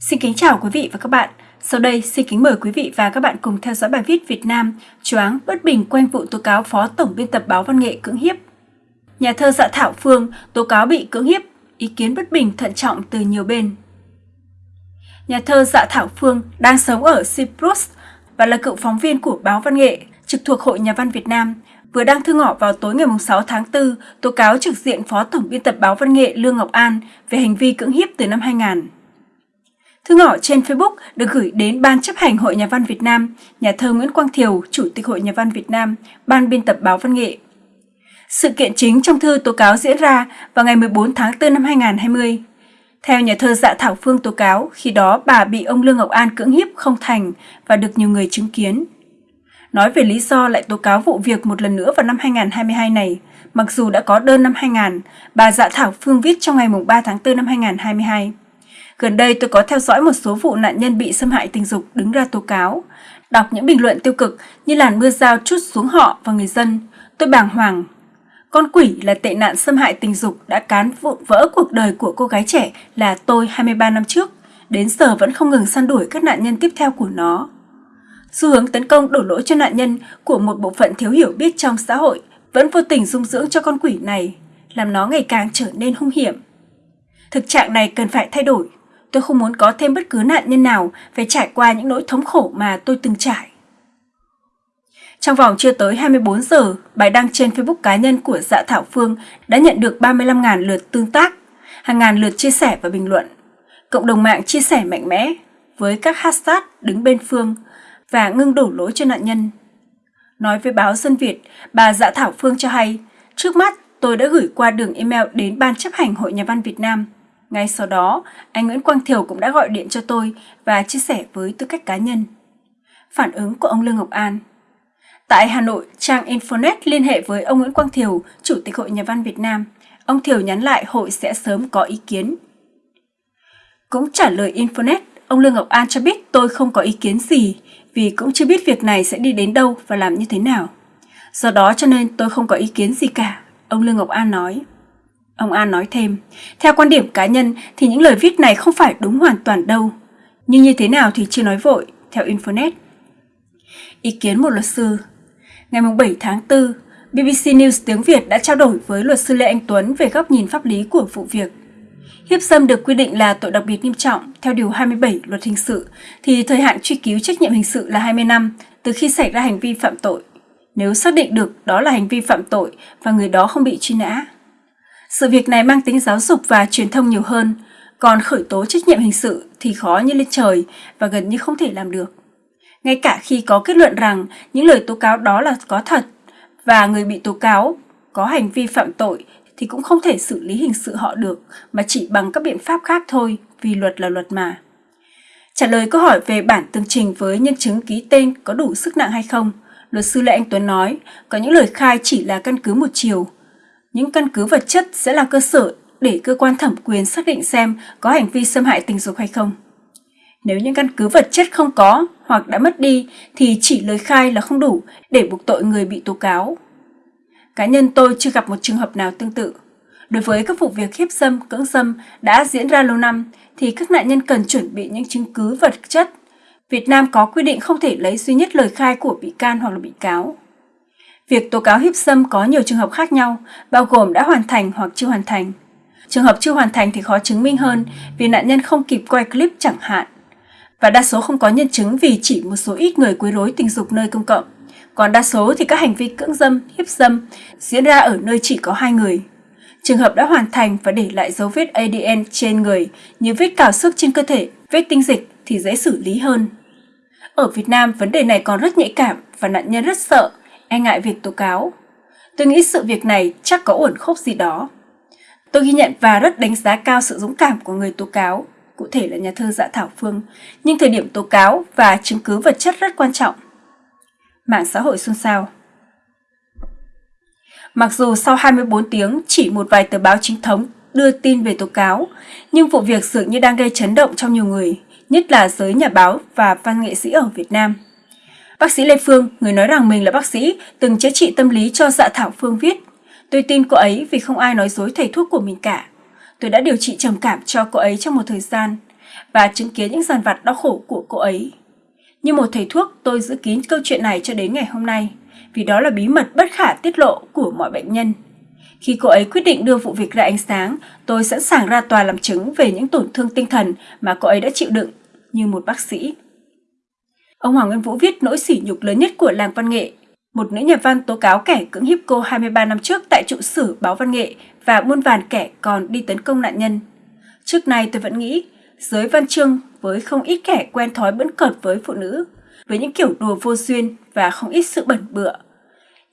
Xin kính chào quý vị và các bạn. Sau đây, xin kính mời quý vị và các bạn cùng theo dõi bài viết Việt Nam choáng bất bình quanh vụ tố cáo Phó Tổng biên tập báo Văn nghệ cưỡng hiếp. Nhà thơ Dạ Thảo Phương tố cáo bị cưỡng hiếp, ý kiến bất bình thận trọng từ nhiều bên. Nhà thơ Dạ Thảo Phương đang sống ở Cyprus và là cựu phóng viên của báo Văn nghệ, trực thuộc Hội Nhà văn Việt Nam, vừa đăng thư ngỏ vào tối ngày 6 tháng 4 tố cáo trực diện Phó Tổng biên tập báo Văn nghệ Lương Ngọc An về hành vi cưỡng hiếp từ năm 2000. Thư ngỏ trên Facebook được gửi đến Ban chấp hành Hội Nhà văn Việt Nam, nhà thơ Nguyễn Quang Thiều, Chủ tịch Hội Nhà văn Việt Nam, Ban biên tập báo Văn nghệ. Sự kiện chính trong thư tố cáo diễn ra vào ngày 14 tháng 4 năm 2020. Theo nhà thơ Dạ Thảo Phương tố cáo, khi đó bà bị ông Lương Ngọc An cưỡng hiếp không thành và được nhiều người chứng kiến. Nói về lý do lại tố cáo vụ việc một lần nữa vào năm 2022 này, mặc dù đã có đơn năm 2000, bà Dạ Thảo Phương viết trong ngày 3 tháng 4 năm 2022. Gần đây tôi có theo dõi một số vụ nạn nhân bị xâm hại tình dục đứng ra tố cáo. Đọc những bình luận tiêu cực như làn mưa dao chút xuống họ và người dân, tôi bàng hoàng. Con quỷ là tệ nạn xâm hại tình dục đã cán vụn vỡ cuộc đời của cô gái trẻ là tôi 23 năm trước, đến giờ vẫn không ngừng săn đuổi các nạn nhân tiếp theo của nó. Xu hướng tấn công đổ lỗi cho nạn nhân của một bộ phận thiếu hiểu biết trong xã hội vẫn vô tình dung dưỡng cho con quỷ này, làm nó ngày càng trở nên hung hiểm. Thực trạng này cần phải thay đổi. Tôi không muốn có thêm bất cứ nạn nhân nào phải trải qua những nỗi thống khổ mà tôi từng trải. Trong vòng chưa tới 24 giờ, bài đăng trên Facebook cá nhân của Dạ Thảo Phương đã nhận được 35.000 lượt tương tác, hàng ngàn lượt chia sẻ và bình luận. Cộng đồng mạng chia sẻ mạnh mẽ với các hashtag đứng bên Phương và ngưng đổ lỗi cho nạn nhân. Nói với báo Dân Việt, bà Dạ Thảo Phương cho hay, trước mắt tôi đã gửi qua đường email đến Ban chấp hành Hội Nhà văn Việt Nam – ngay sau đó, anh Nguyễn Quang Thiều cũng đã gọi điện cho tôi và chia sẻ với tư cách cá nhân. Phản ứng của ông Lương Ngọc An Tại Hà Nội, trang Infonet liên hệ với ông Nguyễn Quang Thiều, Chủ tịch Hội Nhà văn Việt Nam. Ông Thiều nhắn lại hội sẽ sớm có ý kiến. Cũng trả lời Infonet, ông Lương Ngọc An cho biết tôi không có ý kiến gì vì cũng chưa biết việc này sẽ đi đến đâu và làm như thế nào. Do đó cho nên tôi không có ý kiến gì cả, ông Lương Ngọc An nói. Ông An nói thêm, theo quan điểm cá nhân thì những lời viết này không phải đúng hoàn toàn đâu. Nhưng như thế nào thì chưa nói vội, theo Infonet. Ý kiến một luật sư Ngày 7 tháng 4, BBC News tiếng Việt đã trao đổi với luật sư Lê Anh Tuấn về góc nhìn pháp lý của vụ việc. Hiếp dâm được quy định là tội đặc biệt nghiêm trọng theo Điều 27 Luật Hình sự, thì thời hạn truy cứu trách nhiệm hình sự là 20 năm từ khi xảy ra hành vi phạm tội, nếu xác định được đó là hành vi phạm tội và người đó không bị truy nã. Sự việc này mang tính giáo dục và truyền thông nhiều hơn, còn khởi tố trách nhiệm hình sự thì khó như lên trời và gần như không thể làm được. Ngay cả khi có kết luận rằng những lời tố cáo đó là có thật và người bị tố cáo có hành vi phạm tội thì cũng không thể xử lý hình sự họ được mà chỉ bằng các biện pháp khác thôi vì luật là luật mà. Trả lời câu hỏi về bản tường trình với nhân chứng ký tên có đủ sức nặng hay không, luật sư Lê Anh Tuấn nói có những lời khai chỉ là căn cứ một chiều, những căn cứ vật chất sẽ là cơ sở để cơ quan thẩm quyền xác định xem có hành vi xâm hại tình dục hay không. Nếu những căn cứ vật chất không có hoặc đã mất đi thì chỉ lời khai là không đủ để buộc tội người bị tố cáo. Cá nhân tôi chưa gặp một trường hợp nào tương tự. Đối với các vụ việc hiếp dâm, cưỡng dâm đã diễn ra lâu năm thì các nạn nhân cần chuẩn bị những chứng cứ vật chất. Việt Nam có quy định không thể lấy duy nhất lời khai của bị can hoặc là bị cáo. Việc tố cáo hiếp dâm có nhiều trường hợp khác nhau, bao gồm đã hoàn thành hoặc chưa hoàn thành. Trường hợp chưa hoàn thành thì khó chứng minh hơn vì nạn nhân không kịp quay clip chẳng hạn. Và đa số không có nhân chứng vì chỉ một số ít người quấy rối tình dục nơi công cộng. Còn đa số thì các hành vi cưỡng dâm, hiếp dâm diễn ra ở nơi chỉ có hai người. Trường hợp đã hoàn thành và để lại dấu vết ADN trên người như vết cào xước trên cơ thể, vết tinh dịch thì dễ xử lý hơn. Ở Việt Nam, vấn đề này còn rất nhạy cảm và nạn nhân rất sợ e ngại việc tố cáo. Tôi nghĩ sự việc này chắc có uẩn khúc gì đó. Tôi ghi nhận và rất đánh giá cao sự dũng cảm của người tố cáo, cụ thể là nhà thơ Dạ Thảo Phương, nhưng thời điểm tố cáo và chứng cứ vật chất rất quan trọng. Mạng xã hội xôn xao Mặc dù sau 24 tiếng chỉ một vài tờ báo chính thống đưa tin về tố cáo, nhưng vụ việc dường như đang gây chấn động trong nhiều người, nhất là giới nhà báo và văn nghệ sĩ ở Việt Nam. Bác sĩ Lê Phương, người nói rằng mình là bác sĩ, từng chữa trị tâm lý cho dạ Thảo Phương viết. Tôi tin cô ấy vì không ai nói dối thầy thuốc của mình cả. Tôi đã điều trị trầm cảm cho cô ấy trong một thời gian. và chứng kiến những giàn vặt đau khổ của cô ấy. Như một thầy thuốc, tôi giữ kín câu chuyện này cho đến ngày hôm nay, vì đó là bí mật bất khả tiết lộ của mọi bệnh nhân. Khi cô ấy quyết định đưa vụ việc ra ánh sáng, tôi sẵn sàng ra tòa làm chứng về những tổn thương tinh thần mà cô ấy đã chịu đựng như một bác sĩ. Ông Hoàng Nguyên Vũ viết nỗi sỉ nhục lớn nhất của làng văn nghệ. Một nữ nhà văn tố cáo kẻ cưỡng hiếp cô 23 năm trước tại trụ sở báo văn nghệ và muôn vàn kẻ còn đi tấn công nạn nhân. Trước nay tôi vẫn nghĩ, giới văn chương với không ít kẻ quen thói bẫn cợt với phụ nữ, với những kiểu đùa vô duyên và không ít sự bẩn bựa.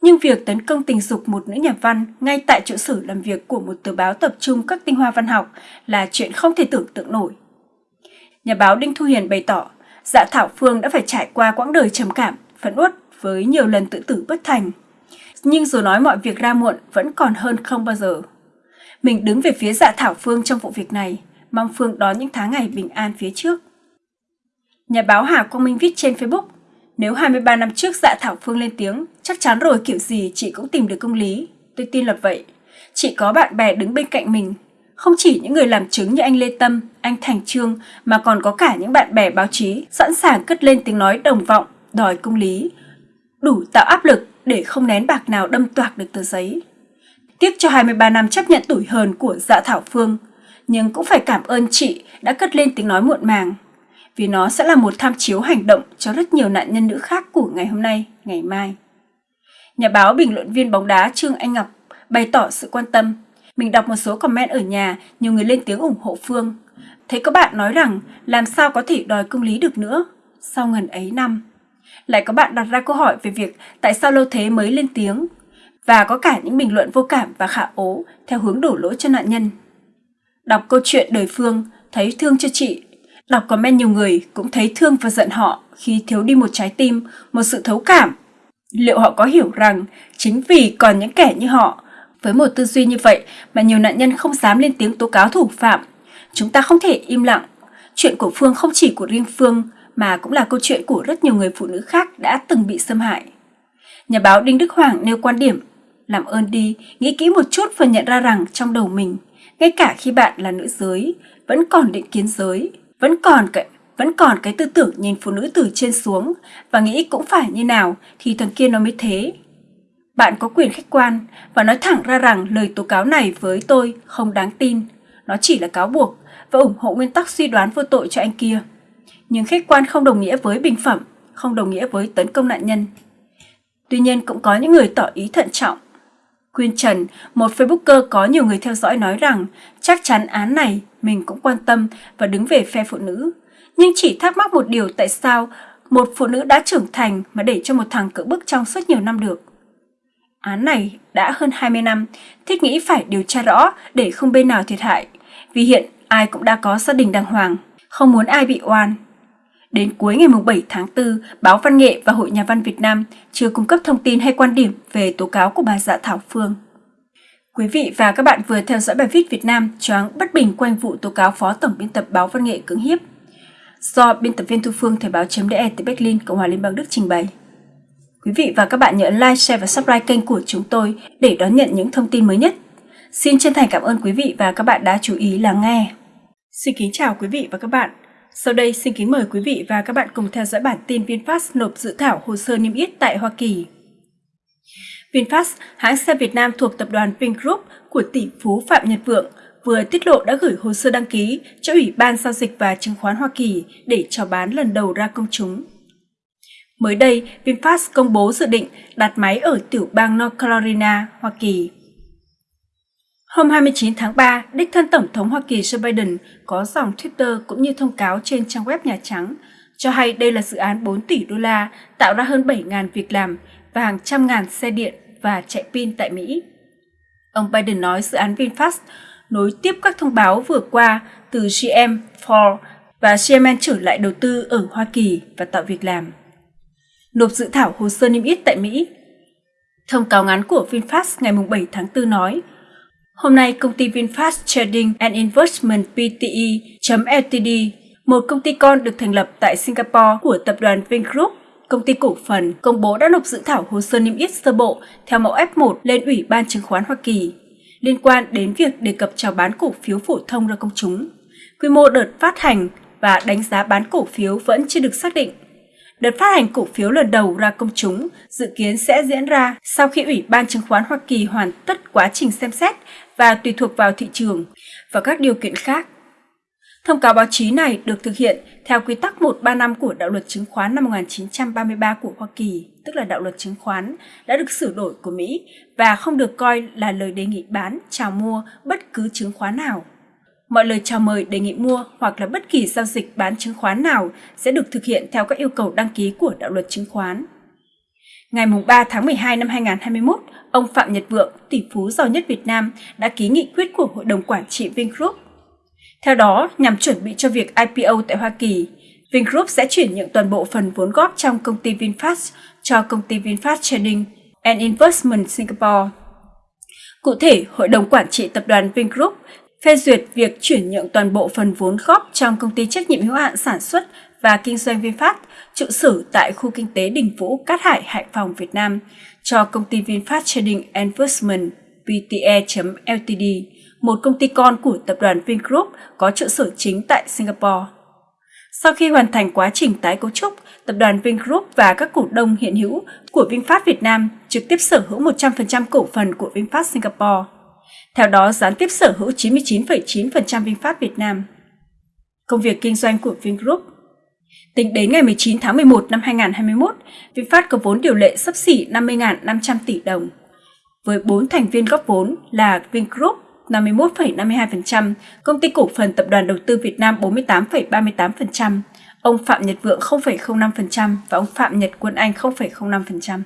Nhưng việc tấn công tình dục một nữ nhà văn ngay tại trụ sở làm việc của một tờ báo tập trung các tinh hoa văn học là chuyện không thể tưởng tượng nổi. Nhà báo Đinh Thu Hiền bày tỏ, dạ Thảo Phương đã phải trải qua quãng đời trầm cảm, phẫn uất với nhiều lần tự tử bất thành. Nhưng dù nói mọi việc ra muộn vẫn còn hơn không bao giờ. Mình đứng về phía dạ Thảo Phương trong vụ việc này, mong Phương đón những tháng ngày bình an phía trước. Nhà báo Hà Quang Minh viết trên Facebook, nếu 23 năm trước dạ Thảo Phương lên tiếng, chắc chắn rồi kiểu gì chị cũng tìm được công lý. Tôi tin là vậy. Chị có bạn bè đứng bên cạnh mình. Không chỉ những người làm chứng như anh Lê Tâm, anh Thành Trương, mà còn có cả những bạn bè báo chí sẵn sàng cất lên tiếng nói đồng vọng, đòi công lý. Đủ tạo áp lực để không nén bạc nào đâm toạc được tờ giấy. Tiếc cho 23 năm chấp nhận tủi hờn của dạ Thảo Phương, nhưng cũng phải cảm ơn chị đã cất lên tiếng nói muộn màng vì nó sẽ là một tham chiếu hành động cho rất nhiều nạn nhân nữ khác của ngày hôm nay, ngày mai. Nhà báo bình luận viên bóng đá Trương Anh Ngọc bày tỏ sự quan tâm. Mình đọc một số comment ở nhà, nhiều người lên tiếng ủng hộ Phương. Thấy có bạn nói rằng làm sao có thể đòi công lý được nữa sau ngần ấy năm. Lại có bạn đặt ra câu hỏi về việc tại sao lâu thế mới lên tiếng. Và có cả những bình luận vô cảm và khả ố theo hướng đổ lỗi cho nạn nhân. Đọc câu chuyện đời Phương, thấy thương cho chị Đọc comment nhiều người cũng thấy thương và giận họ khi thiếu đi một trái tim, một sự thấu cảm. Liệu họ có hiểu rằng chính vì còn những kẻ như họ, với một tư duy như vậy mà nhiều nạn nhân không dám lên tiếng tố cáo thủ phạm? Chúng ta không thể im lặng. Chuyện của Phương không chỉ của riêng Phương mà cũng là câu chuyện của rất nhiều người phụ nữ khác đã từng bị xâm hại. Nhà báo Đinh Đức Hoàng nêu quan điểm, làm ơn đi, nghĩ kỹ một chút và nhận ra rằng trong đầu mình, ngay cả khi bạn là nữ giới, vẫn còn định kiến giới, vẫn còn cái vẫn còn cái tư tưởng nhìn phụ nữ từ trên xuống và nghĩ cũng phải như nào thì thằng kia nó mới thế. Bạn có quyền khách quan và nói thẳng ra rằng lời tố cáo này với tôi không đáng tin. Nó chỉ là cáo buộc và ủng hộ nguyên tắc suy đoán vô tội cho anh kia. Nhưng khách quan không đồng nghĩa với bình phẩm, không đồng nghĩa với tấn công nạn nhân. Tuy nhiên cũng có những người tỏ ý thận trọng. Quyên Trần, một Facebooker có nhiều người theo dõi nói rằng chắc chắn án này mình cũng quan tâm và đứng về phe phụ nữ. Nhưng chỉ thắc mắc một điều tại sao một phụ nữ đã trưởng thành mà để cho một thằng cưỡng bức trong suốt nhiều năm được. Án này đã hơn 20 năm, thiết nghĩ phải điều tra rõ để không bên nào thiệt hại, vì hiện ai cũng đã có gia đình đàng hoàng, không muốn ai bị oan. Đến cuối ngày 7 tháng 4, Báo Văn nghệ và Hội Nhà văn Việt Nam chưa cung cấp thông tin hay quan điểm về tố cáo của bà dạ Thảo Phương. Quý vị và các bạn vừa theo dõi bài viết Việt Nam choáng bất bình quanh vụ tố cáo Phó Tổng biên tập Báo Văn nghệ cưỡng hiếp do biên tập viên Thu Phương Thời báo.de từ Berlin, Cộng hòa Liên bang Đức trình bày. Quý vị và các bạn nhớ like, share và subscribe kênh của chúng tôi để đón nhận những thông tin mới nhất. Xin chân thành cảm ơn quý vị và các bạn đã chú ý lắng nghe. Xin kính chào quý vị và các bạn. Sau đây xin kính mời quý vị và các bạn cùng theo dõi bản tin VinFast nộp dự thảo hồ sơ niêm yết tại Hoa Kỳ. VinFast, hãng xe Việt Nam thuộc tập đoàn Vingroup của tỷ phú Phạm Nhật Vượng, vừa tiết lộ đã gửi hồ sơ đăng ký cho Ủy ban Giao dịch và Chứng khoán Hoa Kỳ để chào bán lần đầu ra công chúng. Mới đây, VinFast công bố dự định đặt máy ở tiểu bang North Carolina, Hoa Kỳ. Hôm 29 tháng 3, đích thân Tổng thống Hoa Kỳ Joe Biden có dòng Twitter cũng như thông cáo trên trang web Nhà Trắng cho hay đây là dự án 4 tỷ đô la tạo ra hơn 7.000 việc làm và hàng trăm ngàn xe điện và chạy pin tại Mỹ. Ông Biden nói dự án VinFast nối tiếp các thông báo vừa qua từ GM, Ford và GM trở lại đầu tư ở Hoa Kỳ và tạo việc làm. Nộp dự thảo hồ sơ niêm yết tại Mỹ Thông cáo ngắn của VinFast ngày 7 tháng 4 nói, Hôm nay, công ty VinFast Trading and Investment Pte.ltd, một công ty con được thành lập tại Singapore của tập đoàn Vingroup, công ty cổ phần, công bố đã nộp dự thảo hồ sơ niêm yết sơ bộ theo mẫu F1 lên Ủy ban chứng khoán Hoa Kỳ liên quan đến việc đề cập chào bán cổ phiếu phổ thông ra công chúng. Quy mô đợt phát hành và đánh giá bán cổ phiếu vẫn chưa được xác định. Đợt phát hành cổ phiếu lần đầu ra công chúng dự kiến sẽ diễn ra sau khi Ủy ban chứng khoán Hoa Kỳ hoàn tất quá trình xem xét và tùy thuộc vào thị trường và các điều kiện khác. Thông cáo báo chí này được thực hiện theo quy tắc 135 của Đạo luật chứng khoán năm 1933 của Hoa Kỳ, tức là Đạo luật chứng khoán, đã được sửa đổi của Mỹ và không được coi là lời đề nghị bán, chào mua bất cứ chứng khoán nào. Mọi lời chào mời đề nghị mua hoặc là bất kỳ giao dịch bán chứng khoán nào sẽ được thực hiện theo các yêu cầu đăng ký của đạo luật chứng khoán. Ngày 3 tháng 12 năm 2021, ông Phạm Nhật Vượng, tỷ phú giàu nhất Việt Nam, đã ký nghị quyết của Hội đồng Quản trị Vingroup. Theo đó, nhằm chuẩn bị cho việc IPO tại Hoa Kỳ, Vingroup sẽ chuyển nhượng toàn bộ phần vốn góp trong công ty VinFast cho công ty VinFast Trading and Investment Singapore. Cụ thể, Hội đồng Quản trị Tập đoàn Vingroup phê duyệt việc chuyển nhượng toàn bộ phần vốn góp trong công ty trách nhiệm hữu hạn sản xuất và kinh doanh VinFast trụ sở tại khu kinh tế Đình Vũ, Cát Hải, Hải Phòng, Việt Nam cho công ty VinFast Trading Investment VTE.Ltd, một công ty con của tập đoàn Vingroup có trụ sở chính tại Singapore. Sau khi hoàn thành quá trình tái cấu trúc, tập đoàn Vingroup và các cổ đông hiện hữu của VinFast Việt Nam trực tiếp sở hữu 100% cổ phần của VinFast Singapore. Theo đó, gián tiếp sở hữu 99,9% VinFast Việt Nam. Công việc kinh doanh của Vingroup Tính đến ngày 19 tháng 11 năm 2021, VinFast có vốn điều lệ sấp xỉ 50.500 tỷ đồng. Với 4 thành viên góp vốn là Vingroup 51,52%, Công ty cổ phần Tập đoàn Đầu tư Việt Nam 48,38%, ông Phạm Nhật Vượng 0,05% và ông Phạm Nhật Quân Anh 0,05%.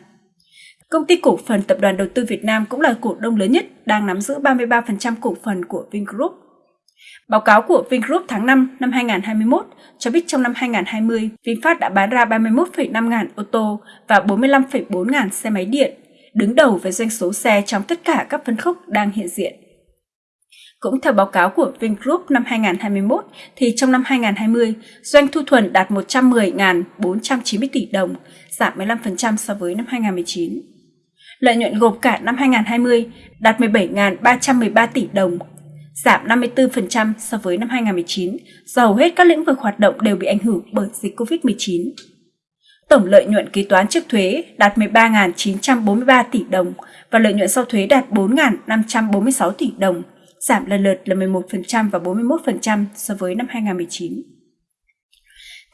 Công ty cổ phần Tập đoàn Đầu tư Việt Nam cũng là cổ đông lớn nhất, đang nắm giữ 33% cổ phần của Vingroup. Báo cáo của Vingroup tháng 5 năm 2021 cho biết trong năm 2020, VinFast đã bán ra 31,5 ngàn ô tô và 45,4 ngàn xe máy điện, đứng đầu về doanh số xe trong tất cả các phân khúc đang hiện diện. Cũng theo báo cáo của Vingroup năm 2021, thì trong năm 2020, doanh thu thuần đạt 110.490 tỷ đồng, giảm 15% so với năm 2019. Lợi nhuận gộp cả năm 2020 đạt 17.313 tỷ đồng, giảm 54% so với năm 2019 do hầu hết các lĩnh vực hoạt động đều bị ảnh hưởng bởi dịch COVID-19. Tổng lợi nhuận kế toán trước thuế đạt 13.943 tỷ đồng và lợi nhuận sau thuế đạt 4.546 tỷ đồng, giảm lần lượt là 11% và 41% so với năm 2019.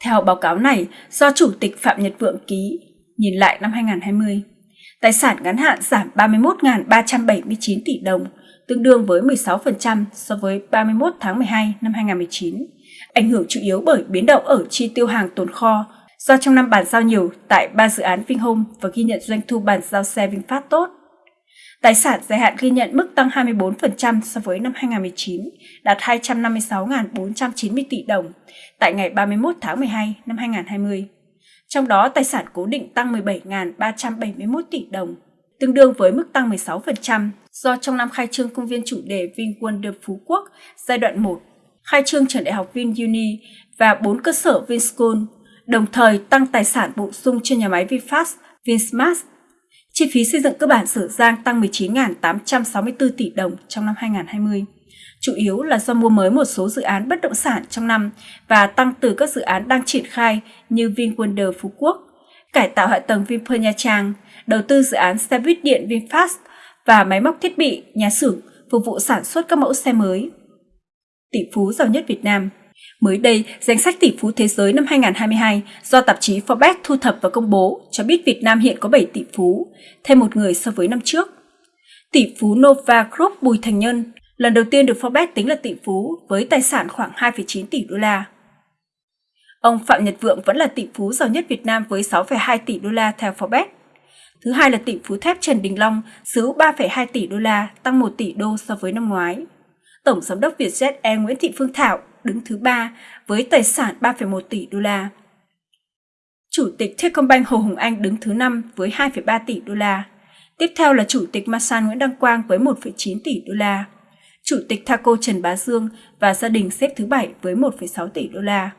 Theo báo cáo này, do Chủ tịch Phạm Nhật Vượng ký, nhìn lại năm 2020, tài sản ngắn hạn giảm 31.379 tỷ đồng, tương đương với 16% so với 31 tháng 12 năm 2019, ảnh hưởng chủ yếu bởi biến động ở chi tiêu hàng tồn kho do trong năm bàn giao nhiều tại ba dự án Vinhome và ghi nhận doanh thu bàn giao xe VinFast tốt. Tài sản dài hạn ghi nhận mức tăng 24% so với năm 2019, đạt 256.490 tỷ đồng tại ngày 31 tháng 12 năm 2020. Trong đó, tài sản cố định tăng 17.371 tỷ đồng, tương đương với mức tăng 16% do trong năm khai trương công viên chủ đề VinWonder Phú Quốc giai đoạn 1, khai trương trường đại học VinUni và 4 cơ sở VinSchool, đồng thời tăng tài sản bổ sung cho nhà máy VinFast, VinSmart. Chi phí xây dựng cơ bản Sở Giang tăng 19.864 tỷ đồng trong năm 2020, chủ yếu là do mua mới một số dự án bất động sản trong năm và tăng từ các dự án đang triển khai như VinWonder Phú Quốc, cải tạo hạ tầng Vinpearl Nha Trang, đầu tư dự án xe buýt điện VinFast và máy móc thiết bị, nhà xưởng phục vụ sản xuất các mẫu xe mới. Tỷ phú giàu nhất Việt Nam Mới đây, danh sách tỷ phú thế giới năm 2022 do tạp chí Forbes thu thập và công bố cho biết Việt Nam hiện có 7 tỷ phú, thêm một người so với năm trước. Tỷ phú Nova Group Bùi Thành Nhân lần đầu tiên được Forbes tính là tỷ phú với tài sản khoảng 2,9 tỷ đô la. Ông Phạm Nhật Vượng vẫn là tỷ phú giàu nhất Việt Nam với 6,2 tỷ đô la theo Forbes. Thứ hai là tỷ phú thép Trần Đình Long, xứ 3,2 tỷ đô la, tăng 1 tỷ đô so với năm ngoái. Tổng giám đốc Vietjet Air Nguyễn Thị Phương Thảo đứng thứ ba với tài sản 3,1 tỷ đô la. Chủ tịch Techcombank Hồ Hùng Anh đứng thứ 5 với 2,3 tỷ đô la. Tiếp theo là Chủ tịch Masan Nguyễn Đăng Quang với 1,9 tỷ đô la. Chủ tịch Thaco Trần Bá Dương và gia đình xếp thứ bảy với 1,6 tỷ đô la.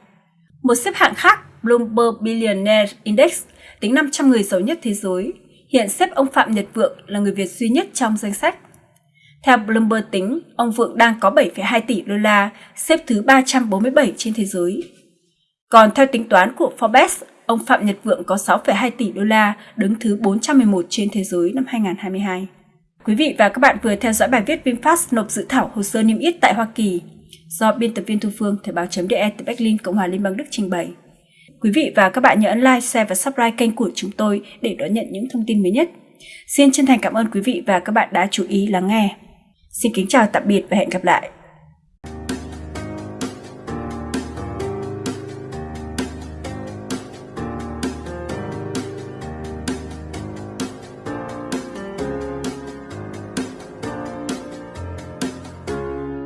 Một xếp hạng khác, Bloomberg Billionaire Index, tính 500 người giàu nhất thế giới, hiện xếp ông Phạm Nhật Vượng là người Việt duy nhất trong danh sách. Theo Bloomberg tính, ông Vượng đang có 7,2 tỷ đô la, xếp thứ 347 trên thế giới. Còn theo tính toán của Forbes, ông Phạm Nhật Vượng có 6,2 tỷ đô la, đứng thứ 411 trên thế giới năm 2022. Quý vị và các bạn vừa theo dõi bài viết VinFast nộp dự thảo hồ sơ niêm yết tại Hoa Kỳ do biên tập viên Thu Phương Thời báo.de từ Berlin, Cộng hòa Liên bang Đức trình bày. Quý vị và các bạn nhớ ấn like, share và subscribe kênh của chúng tôi để đón nhận những thông tin mới nhất. Xin chân thành cảm ơn quý vị và các bạn đã chú ý lắng nghe. Xin kính chào tạm biệt và hẹn gặp lại.